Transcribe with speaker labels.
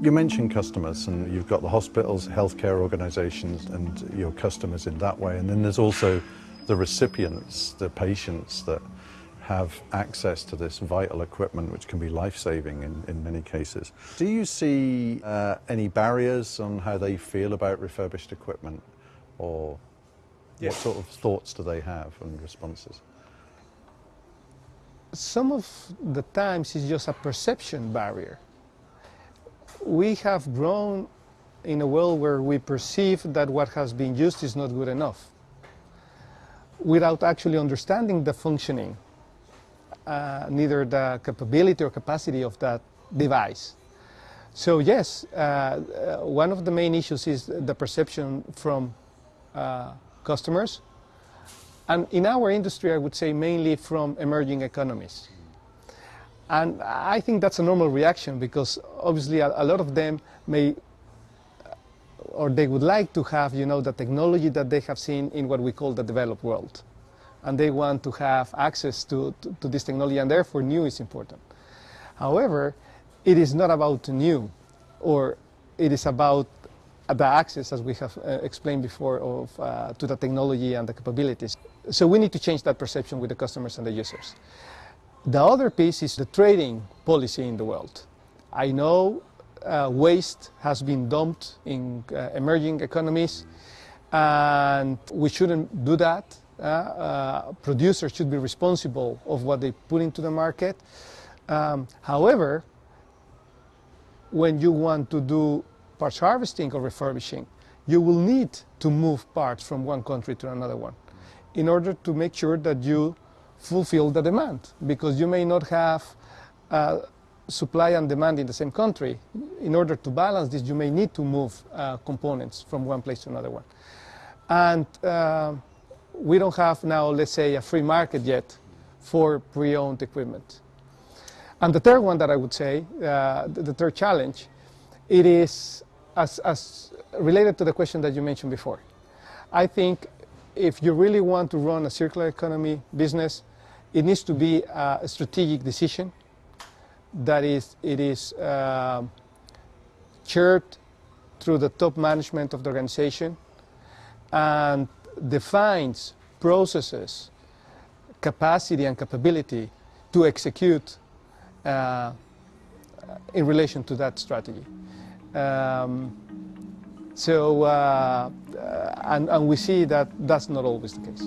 Speaker 1: You mentioned customers and you've got the hospitals, healthcare organisations and your customers in that way and then there's also the recipients, the patients that have access to this vital equipment which can be life-saving in, in many cases. Do you see uh, any barriers on how they feel about refurbished equipment or what sort of thoughts do they have and responses?
Speaker 2: Some of the times it's just a perception barrier we have grown in a world where we perceive that what has been used is not good enough without actually understanding the functioning, uh, neither the capability or capacity of that device. So yes, uh, uh, one of the main issues is the perception from uh, customers, and in our industry I would say mainly from emerging economies. And I think that's a normal reaction because obviously a, a, lot of them may or they would like to have, you know, the technology that they have seen in what we call the developed world. And they want to have access to, to, to this technology and therefore new is important. However, it is not about new or it is about the access, as we have uh, explained before, of, uh, to the technology and the capabilities. So we need to change that perception with the customers and the users. The other piece is the trading policy in the world. I know uh, waste has been dumped in uh, emerging economies and we shouldn't do that. Uh, uh producers should be responsible of what they put into the market. Um, however, when you want to do parts harvesting or refurbishing, you will need to move parts from one country to another one in order to make sure that you fulfill the demand because you may not have uh, supply and demand in the same country. In order to balance this, you may need to move uh, components from one place to another one. And uh, we don't have now, let's say, a free market yet for pre-owned equipment. And the third one that I would say, uh, the, the, third challenge, it is as, as related to the question that you mentioned before. I think if you really want to run a circular economy business, it needs to be a strategic decision that is, it is uh, chaired through the top management of the organization and defines processes, capacity and capability to execute uh, in relation to that strategy. Um, so, uh, and, and we see that that's not always the case.